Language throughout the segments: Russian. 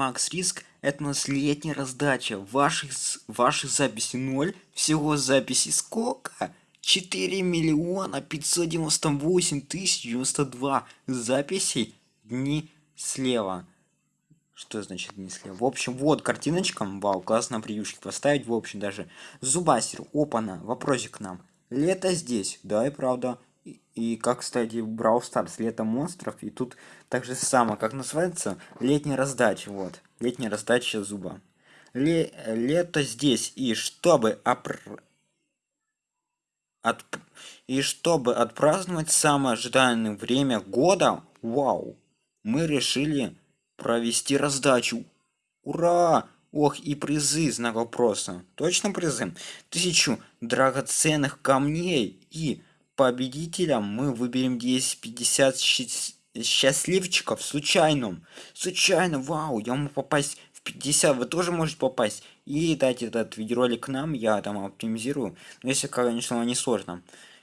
Макс Риск. Это у нас летняя раздача. Ваших, ваших записей 0. Всего записей сколько? 4 миллиона 598 тысяч 92 записей дни слева. Что значит не слева? В общем, вот картиночка. Вау, классно приюшки поставить. В общем, даже зубастер. Опана. Вопросик к нам. Лето здесь. Да, и правда. И, как, кстати, в Brawl Stars Лето монстров. И тут так же самое, как называется, летняя раздача. Вот, летняя раздача зуба. Ле лето здесь. И чтобы опр... От... И чтобы отпраздновать самое ожидаемое время года, вау, мы решили провести раздачу. Ура! Ох, и призы, знак вопроса. Точно призы? Тысячу драгоценных камней и победителям мы выберем 10-50 счастливчиков случайным. Случайно, вау, я могу попасть в 50, вы тоже можете попасть. И дать этот видеоролик нам, я там оптимизирую. Но если, конечно, не сложно.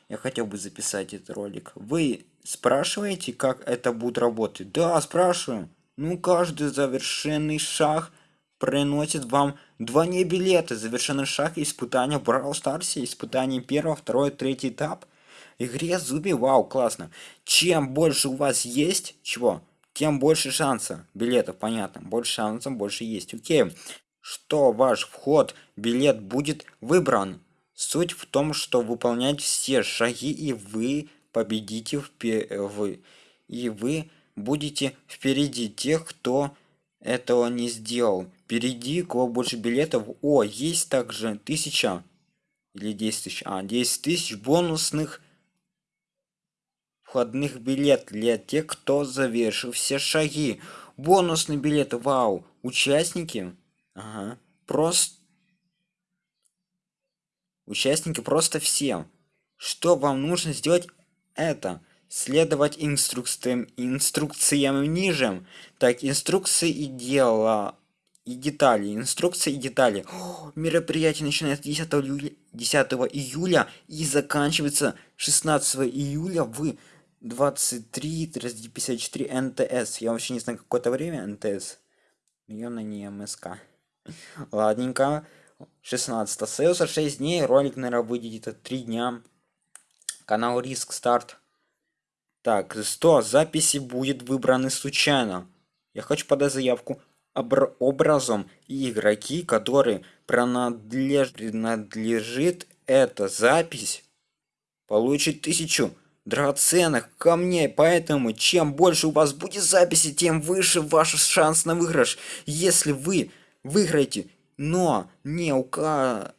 Я хотел бы записать этот ролик. Вы спрашиваете, как это будет работать? Да, спрашиваю. Ну, каждый завершенный шаг приносит вам два не билета. Завершенный шаг испытания в Brawl Stars, испытание первого, второй, третий этап – игре зуби вау классно. Чем больше у вас есть чего тем больше шанса билетов понятно. Больше шансов больше есть. Окей. Что ваш вход билет будет выбран? Суть в том что выполнять все шаги и вы победите в, в и вы будете впереди тех кто этого не сделал. Впереди кого больше билетов о есть также тысяча или 10 тысяч. А 10 тысяч бонусных входных билет для тех, кто завершил все шаги. Бонусный билет, вау. Участники, ага, просто... Участники просто все. Что вам нужно сделать это? Следовать инструкциям, инструкциям ниже. Так, инструкции и дела и детали, инструкции и детали. О, мероприятие начинается 10 июля, 10 июля и заканчивается 16 июля в 23 54 НТС. Я вообще не знаю, какое-то время НТС. Явно не МСК. Ладненько. 16 остается 6 дней. Ролик, наверное, выйдет это 3 дня. Канал Риск Старт. Так, 100 записи будет выбраны случайно. Я хочу подать заявку образом и игроки, которые принадлеж... принадлежит эта запись, получит тысячу драгоценных камней, поэтому чем больше у вас будет записи, тем выше ваш шанс на выигрыш. Если вы выиграете, но не указали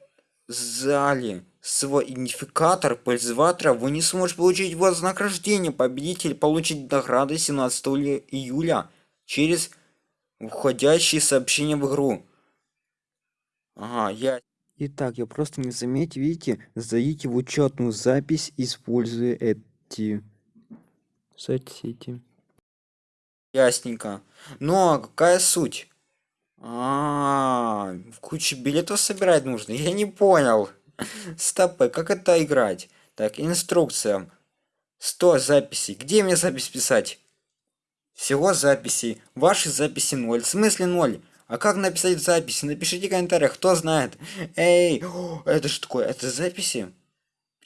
свой идентификатор пользователя, вы не сможете получить вознаграждение. Победитель получит награды 17 июля через входящие сообщения в игру. Ага, я... Итак, я просто не заметил, видите, сдадите в учетную запись, используя это соцсети соцсети ясненько. А какая суть? А, -а, -а в куче билетов собирать нужно? Я не понял. Стопы э, как это играть? Так инструкция 100 записей. Где мне запись писать? Всего записей. Ваши записи 0 в смысле 0 а как написать записи? Напишите в комментариях кто знает. Эй это что такое? Это записи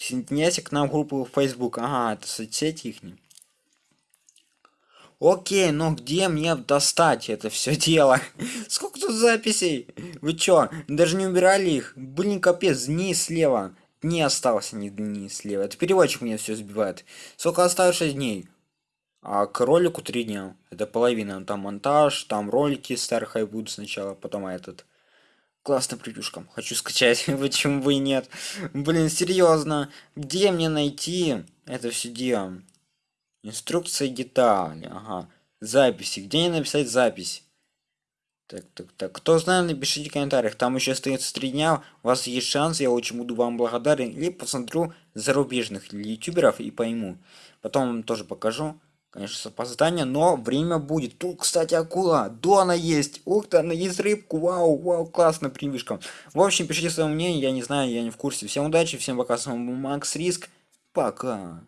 Присоединяйся к нам группу Facebook. Ага, это соцсети их. Окей, но где мне достать это все дело? Сколько тут записей? Вы чё, даже не убирали их? Блин, капец, дни слева. Не осталось ни дни слева. Это переводчик меня все сбивает. Сколько 6 дней? А к ролику 3 дня. Это половина. Там монтаж, там ролики старых будут сначала, потом этот классно превьюшкам. Хочу скачать почему бы и нет. Блин серьезно где мне найти это все дело? Инструкция детали ага. Записи. Где мне написать запись? Так так так. Кто знает напишите в комментариях. Там еще остается три дня. У вас есть шанс я очень буду вам благодарен. Или посмотрю зарубежных ютуберов и пойму. Потом тоже покажу Конечно, с опозданием, но время будет. Тут, кстати, акула. Дона есть. Ух ты, она есть рыбку. Вау, вау, классно, прививка. В общем, пишите свое мнение, я не знаю, я не в курсе. Всем удачи, всем пока, с вами Макс Риск. Пока.